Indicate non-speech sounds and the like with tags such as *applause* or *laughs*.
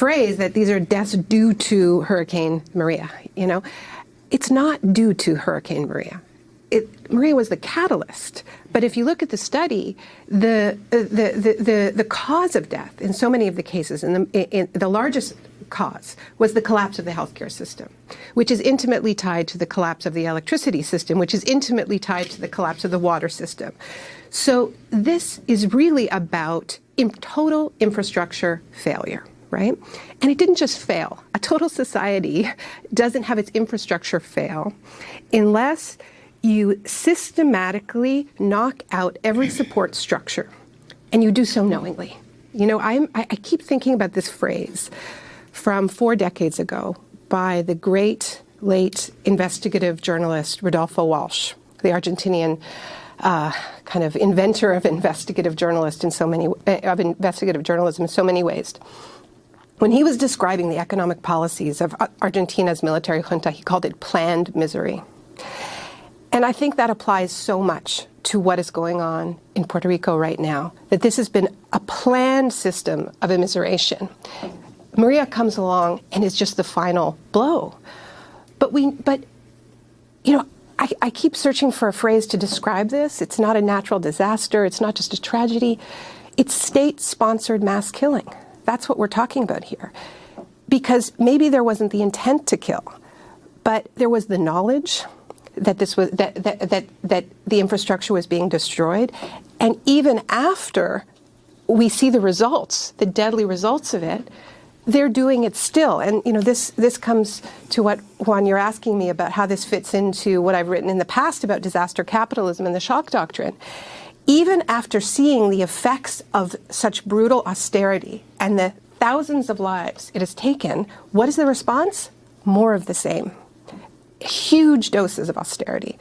phrase that these are deaths due to Hurricane Maria, you know, it's not due to Hurricane Maria. It, Maria was the catalyst. But if you look at the study, the, uh, the, the, the, the cause of death in so many of the cases, and the, in, the largest cause was the collapse of the healthcare system, which is intimately tied to the collapse of the electricity system, which is intimately tied to the collapse of the water system. So this is really about in total infrastructure failure right? And it didn't just fail. A total society *laughs* doesn't have its infrastructure fail unless you systematically knock out every *clears throat* support structure, and you do so knowingly. You know, I'm, I, I keep thinking about this phrase from four decades ago by the great late investigative journalist Rodolfo Walsh, the Argentinian uh, kind of inventor of investigative journalist in so many uh, of investigative journalism in so many ways. When he was describing the economic policies of Argentina's military junta, he called it planned misery. And I think that applies so much to what is going on in Puerto Rico right now, that this has been a planned system of immiseration. Maria comes along and is just the final blow. But we, but, you know, I, I keep searching for a phrase to describe this. It's not a natural disaster. It's not just a tragedy. It's state-sponsored mass killing. That's what we're talking about here. Because maybe there wasn't the intent to kill, but there was the knowledge, that this was that, that that that the infrastructure was being destroyed, and even after we see the results, the deadly results of it, they're doing it still. And you know, this this comes to what Juan you're asking me about how this fits into what I've written in the past about disaster capitalism and the shock doctrine. Even after seeing the effects of such brutal austerity and the thousands of lives it has taken, what is the response? More of the same huge doses of austerity.